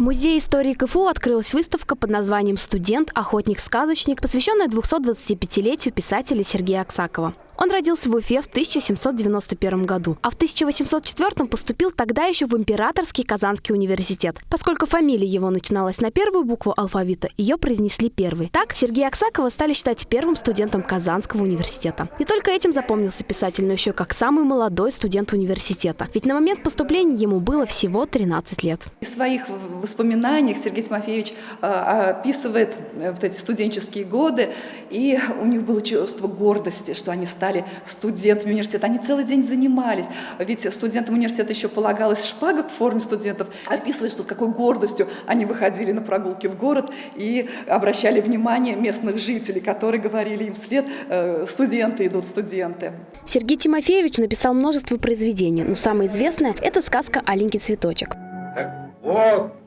В Музее истории КФУ открылась выставка под названием «Студент, охотник, сказочник», посвященная 225-летию писателя Сергея Аксакова. Он родился в Уфе в 1791 году, а в 1804 поступил тогда еще в Императорский Казанский университет. Поскольку фамилия его начиналась на первую букву алфавита, ее произнесли первой. Так Сергея Аксакова стали считать первым студентом Казанского университета. Не только этим запомнился писатель, но еще как самый молодой студент университета. Ведь на момент поступления ему было всего 13 лет. В своих воспоминаниях Сергей Тимофеевич а, описывает э, вот эти студенческие годы, и у них было чувство гордости, что они стали стали студентами университета. Они целый день занимались. Ведь студентам университета еще полагалась шпага в форме студентов. Описывает, что с какой гордостью они выходили на прогулки в город и обращали внимание местных жителей, которые говорили им вслед «Э, «студенты идут, студенты». Сергей Тимофеевич написал множество произведений, но самое известное – это сказка «Аленький цветочек». Так вот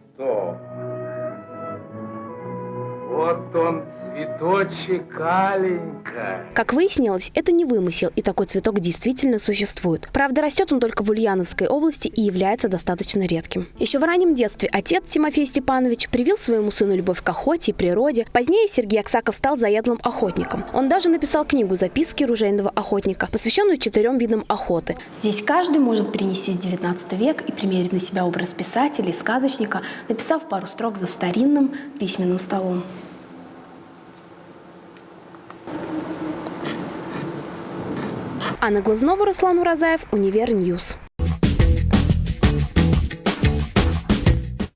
Вот он, цветочек Аленька. Как выяснилось, это не вымысел, и такой цветок действительно существует. Правда, растет он только в Ульяновской области и является достаточно редким. Еще в раннем детстве отец Тимофей Степанович привил своему сыну любовь к охоте и природе. Позднее Сергей Аксаков стал заядлым охотником. Он даже написал книгу «Записки ружейного охотника», посвященную четырем видам охоты. Здесь каждый может перенести 19 век и примерить на себя образ писателя и сказочника, написав пару строк за старинным письменным столом. Анна Глазнова, Руслан Уразаев, Univer News.